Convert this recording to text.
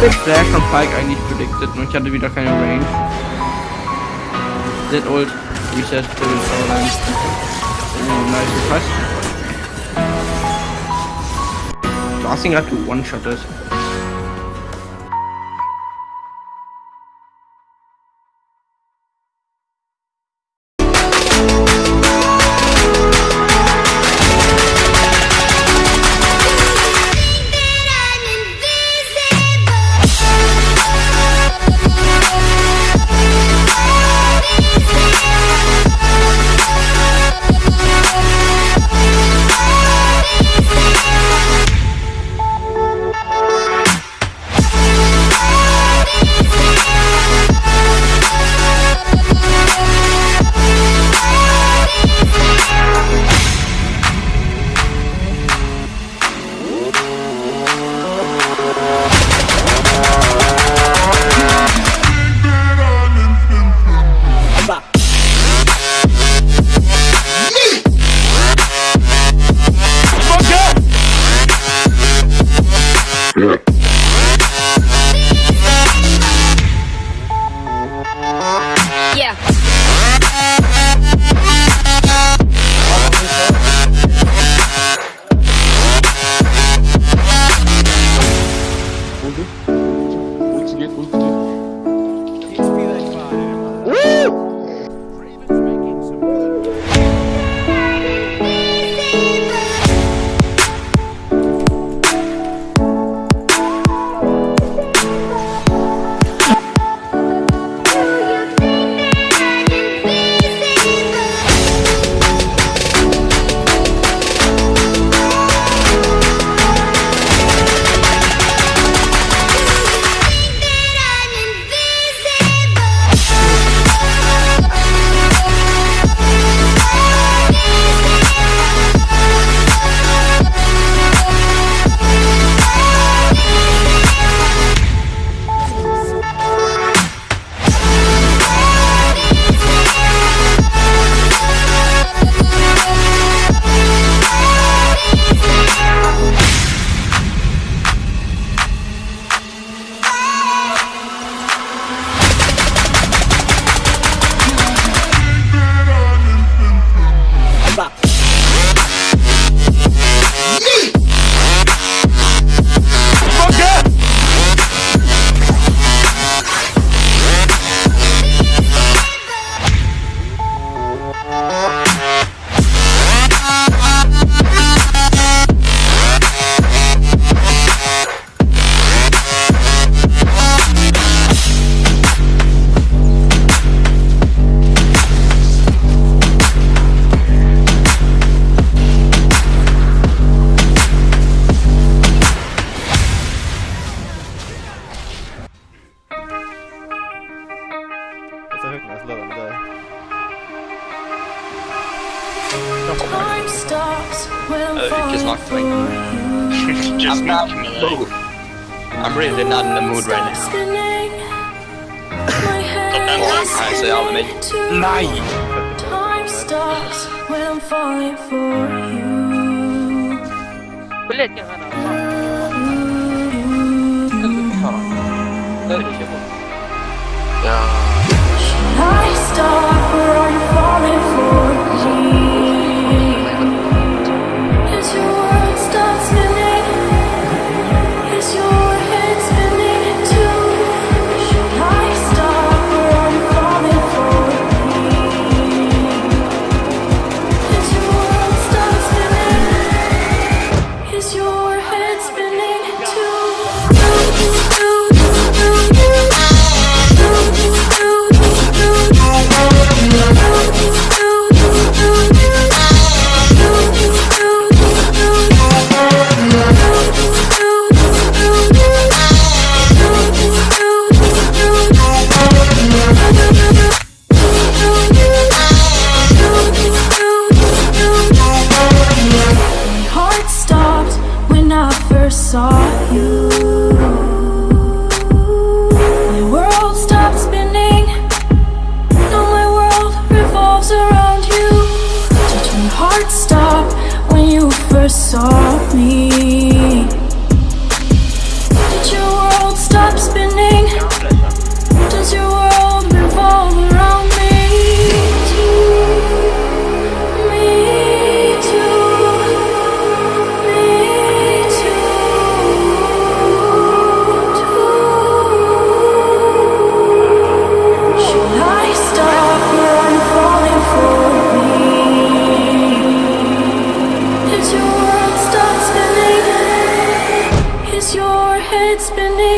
den Flash von Pike eigentlich predicted und ich hatte wieder keine Range. That old reset to the Sauerland. Nice request. Last thing I Time stops when just me. just I'm not. me. Oh. I'm really not in the mood right now. I say jag mig. Nej! Blöt jag menar. Ja. I you your head spinning too?